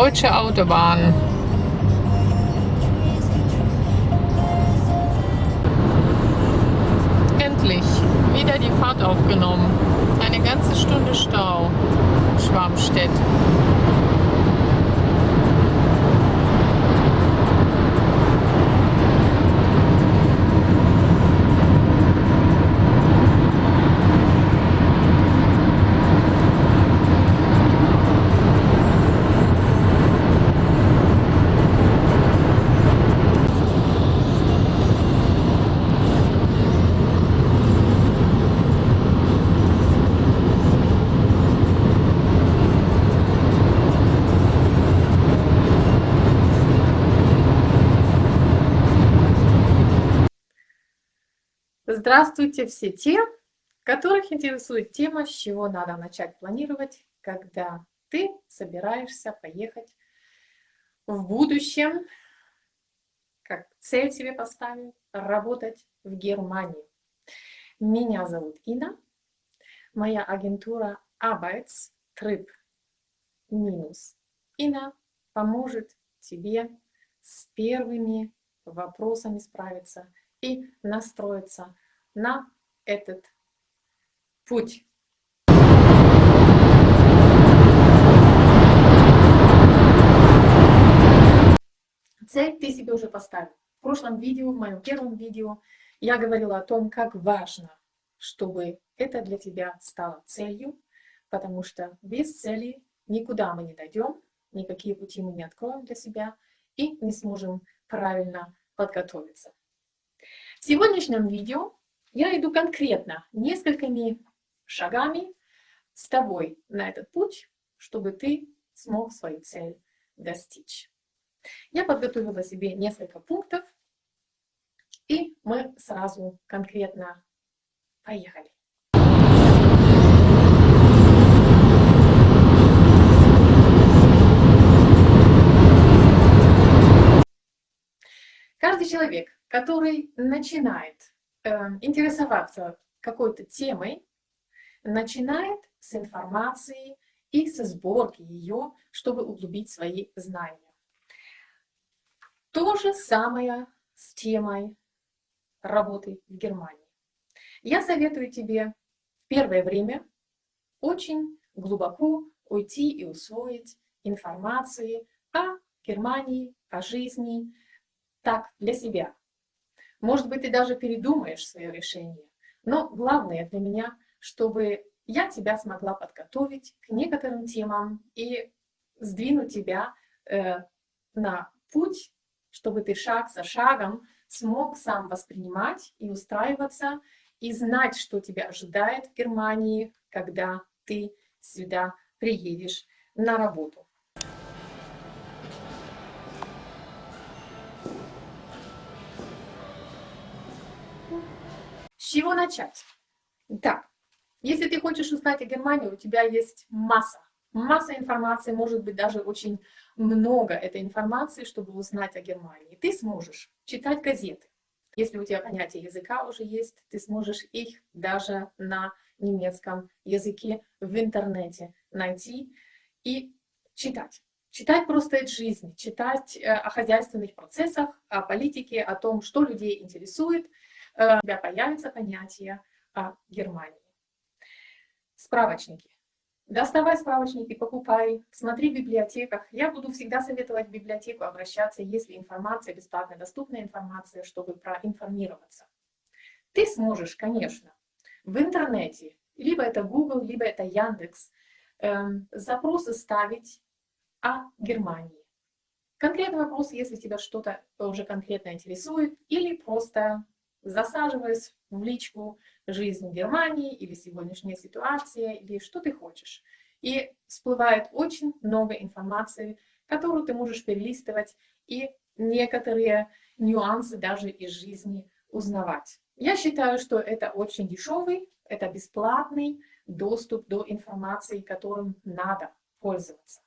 deutsche Autobahn. Endlich wieder die Fahrt aufgenommen. Eine ganze Stunde Stau. Schwarmstedt. Здравствуйте все те, которых интересует тема, с чего надо начать планировать, когда ты собираешься поехать в будущем, как цель себе поставить, работать в Германии. Меня зовут Ина, моя агентура Arbeitstrip минус Ина поможет тебе с первыми вопросами справиться и настроиться на этот путь. Цель ты себе уже поставил. В прошлом видео, в моем первом видео, я говорила о том, как важно, чтобы это для тебя стало целью, потому что без цели никуда мы не дойдем, никакие пути мы не откроем для себя и не сможем правильно подготовиться. В сегодняшнем видео я иду конкретно несколькими шагами с тобой на этот путь, чтобы ты смог свою цель достичь. Я подготовила себе несколько пунктов, и мы сразу конкретно поехали. Каждый человек, который начинает интересоваться какой-то темой, начинает с информации и со сборки ее, чтобы углубить свои знания. То же самое с темой работы в Германии. Я советую тебе в первое время очень глубоко уйти и усвоить информации о Германии, о жизни, так, для себя. Может быть, ты даже передумаешь свое решение. Но главное для меня, чтобы я тебя смогла подготовить к некоторым темам и сдвинуть тебя э, на путь, чтобы ты шаг за шагом смог сам воспринимать и устраиваться, и знать, что тебя ожидает в Германии, когда ты сюда приедешь на работу. Чего начать? Так, если ты хочешь узнать о Германии, у тебя есть масса, масса информации, может быть, даже очень много этой информации, чтобы узнать о Германии. Ты сможешь читать газеты. Если у тебя понятие языка уже есть, ты сможешь их даже на немецком языке в интернете найти и читать. Читать просто из жизни, читать э, о хозяйственных процессах, о политике, о том, что людей интересует, у тебя появится понятие о Германии. Справочники. Доставай справочники, покупай, смотри в библиотеках. Я буду всегда советовать в библиотеку обращаться, если информация, бесплатно доступная информация, чтобы проинформироваться. Ты сможешь, конечно, в интернете, либо это Google, либо это Яндекс, эм, запросы ставить о Германии. Конкретный вопрос, если тебя что-то уже конкретно интересует, или просто засаживаясь в личку жизнь Германии или сегодняшняя ситуация, или что ты хочешь. И всплывает очень много информации, которую ты можешь перелистывать и некоторые нюансы даже из жизни узнавать. Я считаю, что это очень дешевый, это бесплатный доступ до информации, которым надо пользоваться.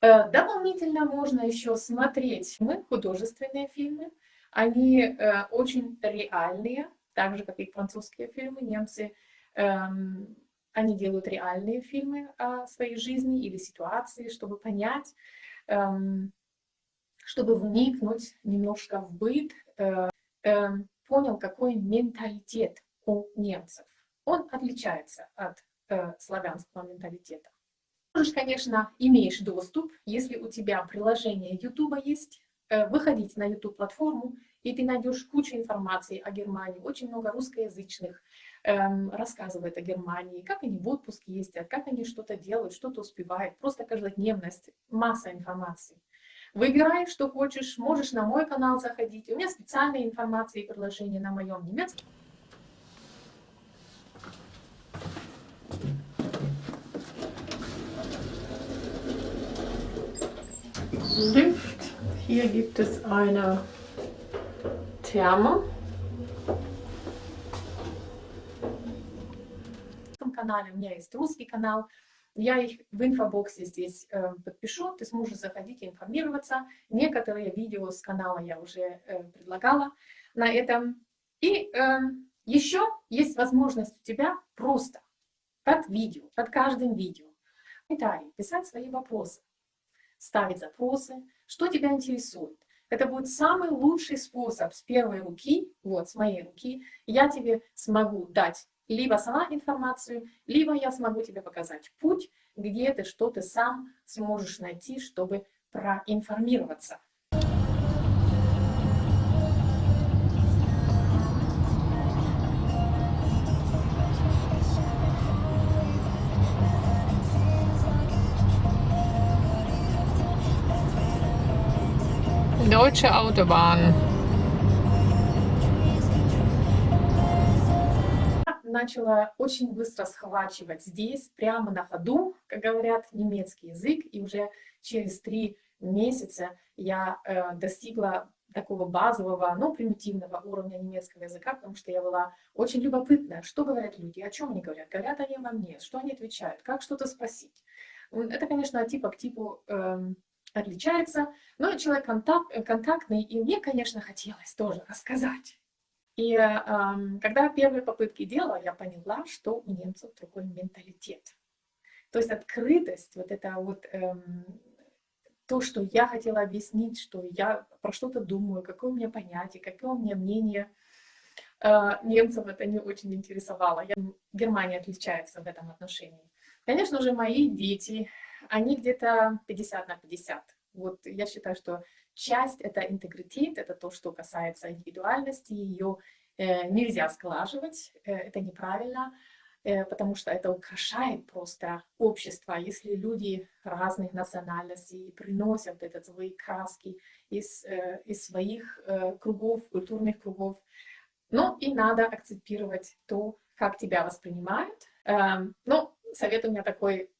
Э, дополнительно можно еще смотреть мы художественные фильмы, они э, очень реальные, так же, как и французские фильмы. Немцы э, они делают реальные фильмы о своей жизни или ситуации, чтобы понять, эм, чтобы вникнуть немножко в быт, э, э, понял, какой менталитет у немцев. Он отличается от э, славянского менталитета. Можешь, конечно, имеешь доступ, если у тебя приложение YouTube есть, э, выходить на YouTube-платформу, и ты найдешь кучу информации о Германии, очень много русскоязычных эм, рассказывает о Германии, как они в отпуске ездят, как они что-то делают, что-то успевают, просто каждодневность, масса информации. Выбирай, что хочешь, можешь на мой канал заходить. У меня специальная информация и приложения на моем немецком. Lift. Hier gibt es eine Therme. канале, у меня есть русский канал, я их в инфобоксе здесь э, подпишу, ты сможешь заходить и информироваться. Некоторые видео с канала я уже э, предлагала на этом. И э, еще есть возможность у тебя просто под видео, под каждым видео, комментарии писать свои вопросы, ставить запросы, что тебя интересует. Это будет самый лучший способ с первой руки, вот, с моей руки, я тебе смогу дать либо сама информацию, либо я смогу тебе показать путь, где ты что-то сам сможешь найти, чтобы проинформироваться. Deutsche Autobahn. начала очень быстро схвачивать здесь, прямо на ходу, как говорят, немецкий язык, и уже через три месяца я э, достигла такого базового, но примитивного уровня немецкого языка, потому что я была очень любопытная, что говорят люди, о чем они говорят, говорят они обо мне, что они отвечают, как что-то спросить. Это, конечно, типа к типу э, отличается, но человек контакт, контактный, и мне, конечно, хотелось тоже рассказать и э, когда первые попытки делала, я поняла, что у немцев другой менталитет. То есть открытость, вот это вот эм, то, что я хотела объяснить, что я про что-то думаю, какое у меня понятие, какое у меня мнение, э, немцев это не очень интересовало. Я, Германия отличается в этом отношении. Конечно же, мои дети, они где-то 50 на 50. Вот я считаю, что часть — это интегритет, это то, что касается индивидуальности, ее э, нельзя сглаживать, э, это неправильно, э, потому что это украшает просто общество. Если люди разных национальностей приносят этот свои краски из, э, из своих э, кругов, культурных кругов, ну и надо акцептировать то, как тебя воспринимают. Э, ну, совет у меня такой,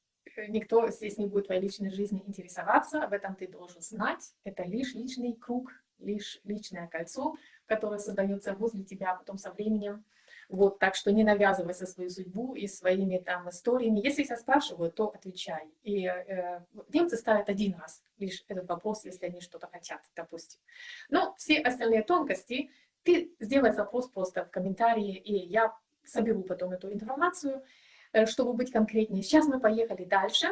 никто здесь не будет твоей личной жизни интересоваться, об этом ты должен знать. Это лишь личный круг, лишь личное кольцо, которое создается возле тебя, а потом со временем. Вот, так что не навязывайся свою судьбу и своими там историями. Если тебя спрашивают, то отвечай. И э, немцы ставят один раз лишь этот вопрос, если они что-то хотят, допустим. Но все остальные тонкости, ты сделай запрос просто в комментарии, и я соберу потом эту информацию, чтобы быть конкретнее. Сейчас мы поехали дальше.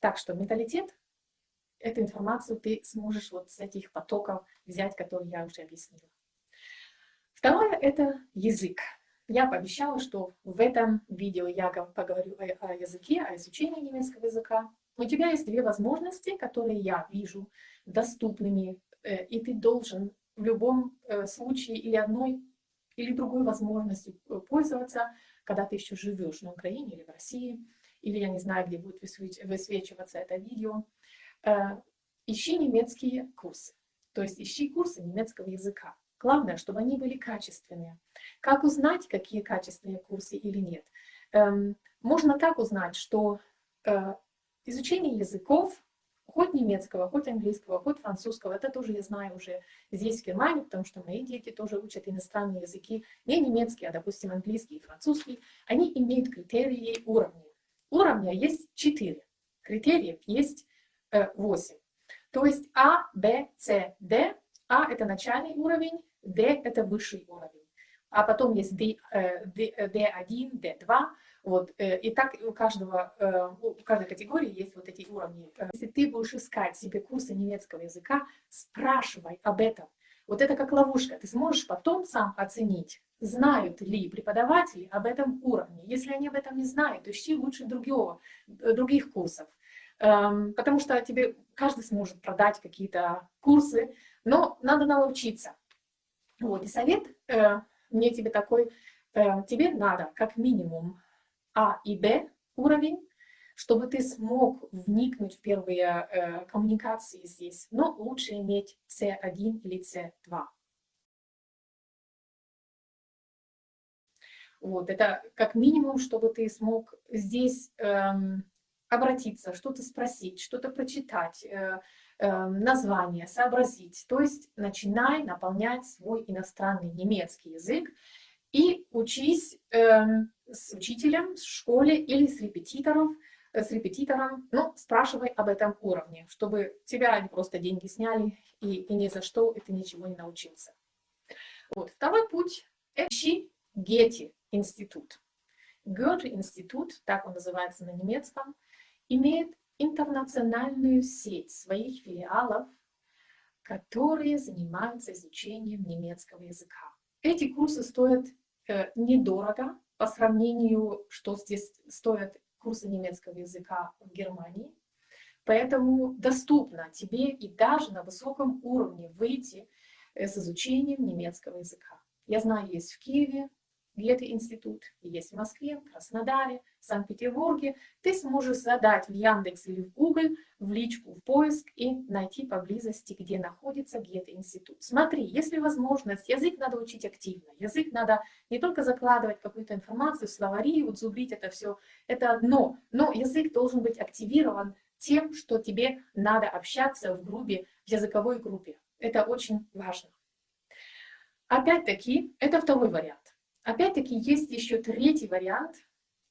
Так что менталитет, эту информацию ты сможешь вот с этих потоков взять, которые я уже объяснила. Второе – это язык. Я пообещала, что в этом видео я поговорю о, языке, о изучении немецкого языка. У тебя есть две возможности, которые я вижу доступными, э, и ты должен в любом э, случае или одной, или другой возможностью э, пользоваться, когда ты еще живешь на Украине или в России, или я не знаю, где будет высвечиваться это видео. Ищи немецкие курсы, то есть ищи курсы немецкого языка. Главное, чтобы они были качественные. Как узнать, какие качественные курсы или нет? Эм, можно так узнать, что э, изучение языков хоть немецкого, хоть английского, хоть французского. Это тоже я знаю уже здесь, в Германии, потому что мои дети тоже учат иностранные языки. Не немецкий, а, допустим, английский и французский. Они имеют критерии уровня. Уровня есть четыре. Критериев есть э, 8. То есть А, Б, С, Д. А – это начальный уровень, Д – это высший уровень. А потом есть D, D, D1, D2. Вот, э, и так у, каждого, э, у каждой категории есть вот эти уровни. Если ты будешь искать себе курсы немецкого языка, спрашивай об этом. Вот это как ловушка. Ты сможешь потом сам оценить, знают ли преподаватели об этом уровне. Если они об этом не знают, то ищи лучше другого, э, других курсов. Эм, потому что тебе каждый сможет продать какие-то курсы, но надо научиться. Вот, и совет мне тебе такой, тебе надо как минимум а и Б уровень, чтобы ты смог вникнуть в первые э, коммуникации здесь. Но лучше иметь C1 или C2. Вот, это как минимум, чтобы ты смог здесь эм, обратиться, что-то спросить, что-то прочитать, э, э, название, сообразить. То есть начинай наполнять свой иностранный немецкий язык и учись э, с учителем в школе или с репетитором, э, с репетитором, ну, спрашивай об этом уровне, чтобы тебя не просто деньги сняли и, и ни за что, ты ничего не научился. Вот. Второй путь – ищи Гетти институт. Гёте-институт, так он называется на немецком, имеет интернациональную сеть своих филиалов, которые занимаются изучением немецкого языка. Эти курсы стоят э, недорого по сравнению, что здесь стоят курсы немецкого языка в Германии. Поэтому доступно тебе и даже на высоком уровне выйти э, с изучением немецкого языка. Я знаю, есть в Киеве, Гете-институт, есть в Москве, в Краснодаре, в Санкт-Петербурге. Ты сможешь задать в Яндекс или в Google, в личку, в поиск и найти поблизости, где находится Гете-институт. Смотри, если возможность, язык надо учить активно. Язык надо не только закладывать какую-то информацию, словари, вот зубрить это все, это одно. Но язык должен быть активирован тем, что тебе надо общаться в группе, в языковой группе. Это очень важно. Опять-таки, это второй вариант. Опять-таки есть еще третий вариант.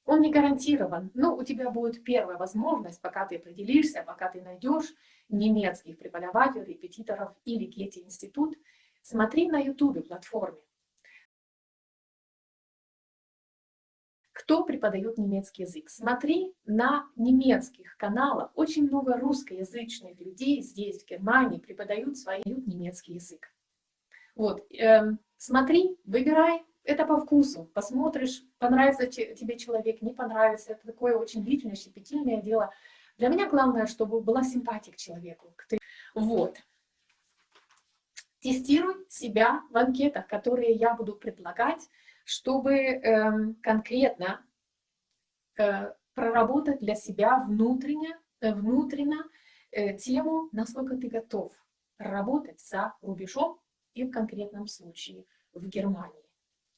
Он не гарантирован, но у тебя будет первая возможность, пока ты определишься, пока ты найдешь немецких преподавателей, репетиторов или Гетти-институт. Смотри на YouTube платформе. Кто преподает немецкий язык? Смотри на немецких каналах. Очень много русскоязычных людей здесь, в Германии, преподают свой немецкий язык. Вот, э, смотри, выбирай это по вкусу. Посмотришь, понравится тебе человек, не понравится. Это такое очень длительное, щепетильное дело. Для меня главное, чтобы была симпатия к человеку. Вот. Тестируй себя в анкетах, которые я буду предлагать, чтобы э, конкретно э, проработать для себя внутренне, э, внутренно э, тему, насколько ты готов работать за рубежом и в конкретном случае в Германии.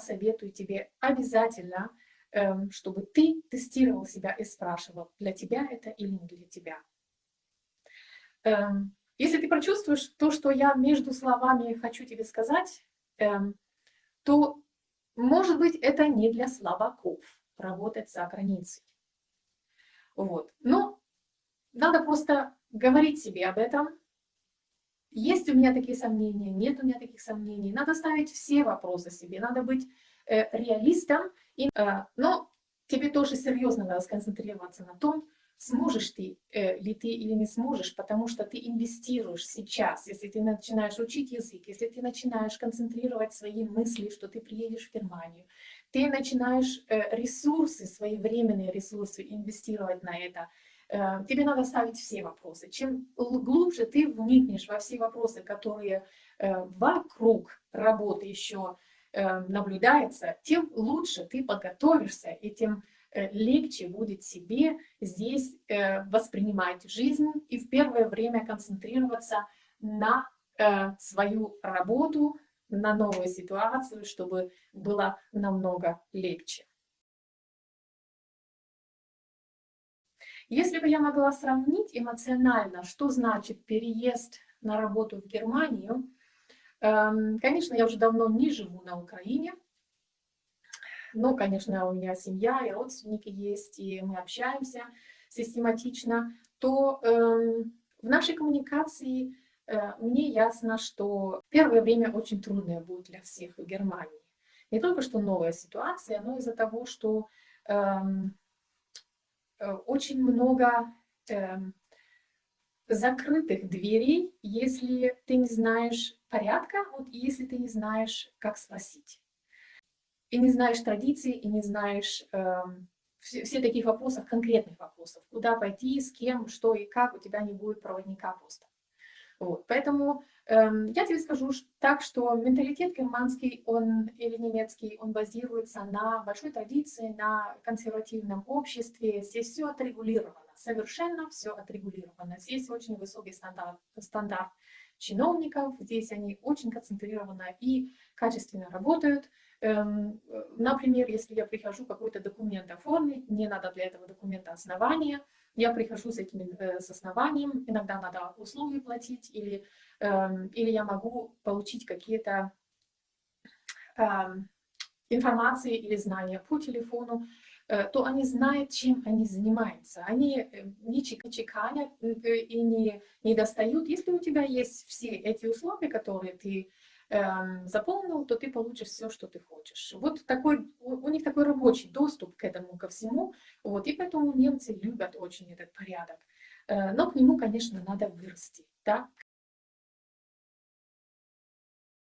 советую тебе обязательно, эм, чтобы ты тестировал себя и спрашивал, для тебя это или не для тебя. Эм, если ты прочувствуешь то, что я между словами хочу тебе сказать, эм, то, может быть, это не для слабаков работать за границей. Вот. Но надо просто говорить себе об этом, есть у меня такие сомнения, нет у меня таких сомнений. Надо ставить все вопросы себе, надо быть э, реалистом, и, э, но тебе тоже серьезно надо сконцентрироваться на том, сможешь ты э, ли ты или не сможешь, потому что ты инвестируешь сейчас, если ты начинаешь учить язык, если ты начинаешь концентрировать свои мысли, что ты приедешь в Германию, ты начинаешь э, ресурсы, свои временные ресурсы инвестировать на это, тебе надо ставить все вопросы. Чем глубже ты вникнешь во все вопросы, которые э, вокруг работы еще э, наблюдается, тем лучше ты подготовишься и тем Э, легче будет себе здесь э, воспринимать жизнь и в первое время концентрироваться на э, свою работу, на новую ситуацию, чтобы было намного легче. Если бы я могла сравнить эмоционально, что значит переезд на работу в Германию, эм, конечно, я уже давно не живу на Украине, ну, конечно, у меня семья и родственники есть, и мы общаемся систематично, то э, в нашей коммуникации э, мне ясно, что первое время очень трудное будет для всех в Германии. Не только что новая ситуация, но из-за того, что эм, очень много э, закрытых дверей, если ты не знаешь порядка, вот если ты не знаешь, как спросить и не знаешь традиций, и не знаешь э, все, все таких вопросов, конкретных вопросов, куда пойти, с кем, что и как, у тебя не будет проводника просто. Вот. Поэтому э, я тебе скажу так, что менталитет германский он, или немецкий, он базируется на большой традиции, на консервативном обществе. Здесь все отрегулировано, совершенно все отрегулировано. Здесь очень высокий стандарт, стандарт чиновников, здесь они очень концентрированно и качественно работают. Эм, например, если я прихожу какой-то документ оформить, мне надо для этого документа основания, я прихожу с этим э, с основанием, иногда надо услуги платить, или, эм, или я могу получить какие-то эм, информации или знания по телефону, э, то они знают, чем они занимаются. Они э, не чеканят и не, не достают. Если у тебя есть все эти условия, которые ты заполнил, то ты получишь все, что ты хочешь. Вот такой, у них такой рабочий доступ к этому, ко всему, вот, и поэтому немцы любят очень этот порядок. Э, но к нему, конечно, надо вырасти, да?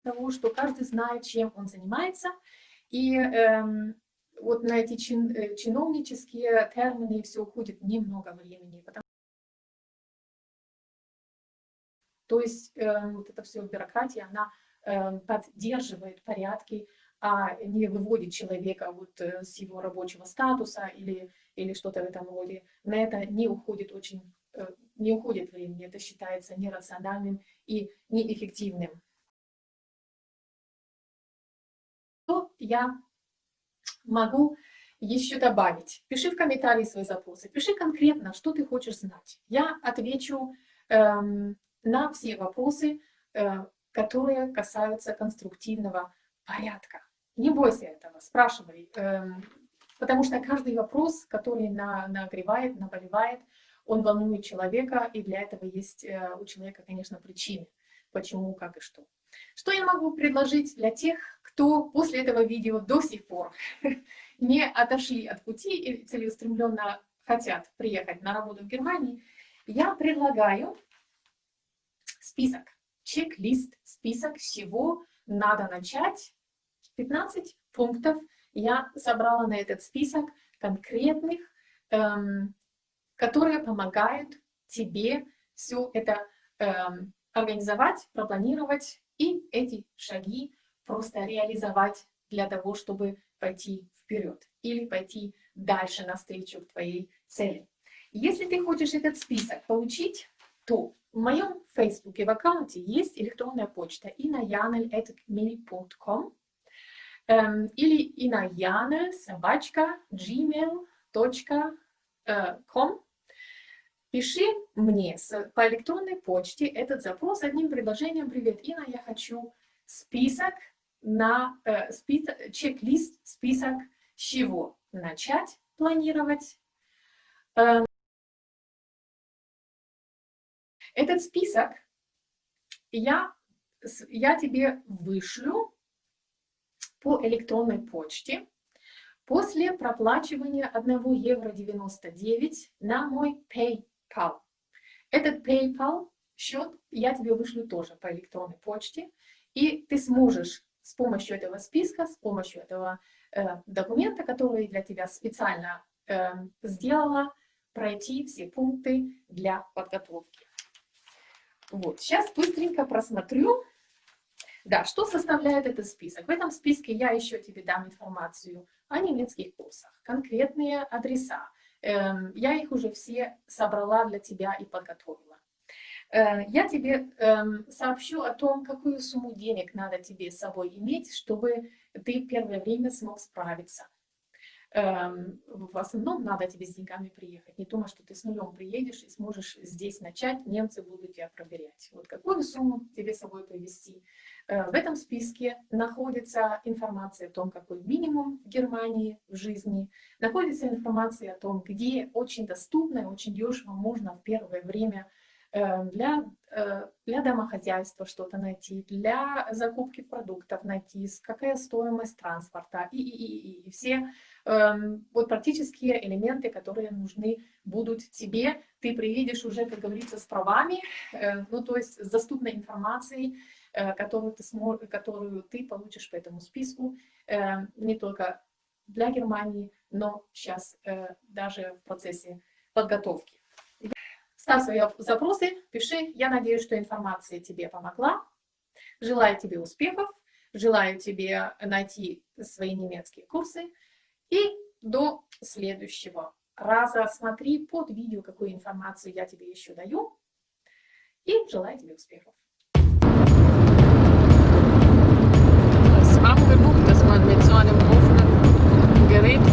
того, что каждый знает, чем он занимается, и эм, вот на эти чин, э, чиновнические термины все уходит немного времени, потому то есть э, вот эта вся бюрократия, она Эм, поддерживает порядки, а не выводит человека вот э, с его рабочего статуса или, или что-то в этом роде. На это не уходит очень э, не уходит времени, это считается нерациональным и неэффективным. Что я могу еще добавить? Пиши в комментарии свои запросы, пиши конкретно, что ты хочешь знать. Я отвечу эм, на все вопросы, э, которые касаются конструктивного порядка. Не бойся этого, спрашивай, эм, потому что каждый вопрос, который на, нагревает, наболевает, он волнует человека, и для этого есть э, у человека, конечно, причины, почему, как и что. Что я могу предложить для тех, кто после этого видео до сих пор не отошли от пути и целеустремленно хотят приехать на работу в Германии, я предлагаю список чек-лист, список, с чего надо начать. 15 пунктов я собрала на этот список конкретных, эм, которые помогают тебе все это эм, организовать, пропланировать и эти шаги просто реализовать для того, чтобы пойти вперед или пойти дальше навстречу к твоей цели. Если ты хочешь этот список получить, то в моем фейсбуке в аккаунте есть электронная почта inayanel.mail.com эм, или inayanel собачка gmail.com Пиши мне по электронной почте этот запрос одним предложением. «Привет, Ина, я хочу список на э, список, чек-лист, список чего начать планировать, э, Этот список я, я тебе вышлю по электронной почте после проплачивания 1 евро 99 на мой PayPal. Этот PayPal счет я тебе вышлю тоже по электронной почте, и ты сможешь с помощью этого списка, с помощью этого э, документа, который для тебя специально э, сделала, пройти все пункты для подготовки. Вот, сейчас быстренько просмотрю. Да, что составляет этот список? В этом списке я еще тебе дам информацию о немецких курсах, конкретные адреса. Эм, я их уже все собрала для тебя и подготовила. Э, я тебе эм, сообщу о том, какую сумму денег надо тебе с собой иметь, чтобы ты первое время смог справиться. Эм, в основном надо тебе с деньгами приехать. Не думай, что ты с нулем приедешь и сможешь здесь начать, немцы будут тебя проверять. Вот какую сумму тебе с собой привезти. Э, в этом списке находится информация о том, какой минимум в Германии в жизни. Находится информация о том, где очень доступно и очень дешево можно в первое время Э, для, э, для домохозяйства что-то найти, для закупки продуктов найти, какая стоимость транспорта и, и, и, и все вот практические элементы, которые нужны будут тебе. Ты приедешь уже, как говорится, с правами, э, ну то есть с доступной информацией, которую ты, смог, которую ты получишь по этому списку, не только для Германии, но сейчас даже в процессе подготовки. Ставь свои запросы, пиши. Я надеюсь, что информация тебе помогла. Желаю тебе успехов. Желаю тебе найти свои немецкие курсы. И до следующего раза смотри под видео, какую информацию я тебе еще даю. И желаю тебе успехов. Das man mit so einem offenen Gerät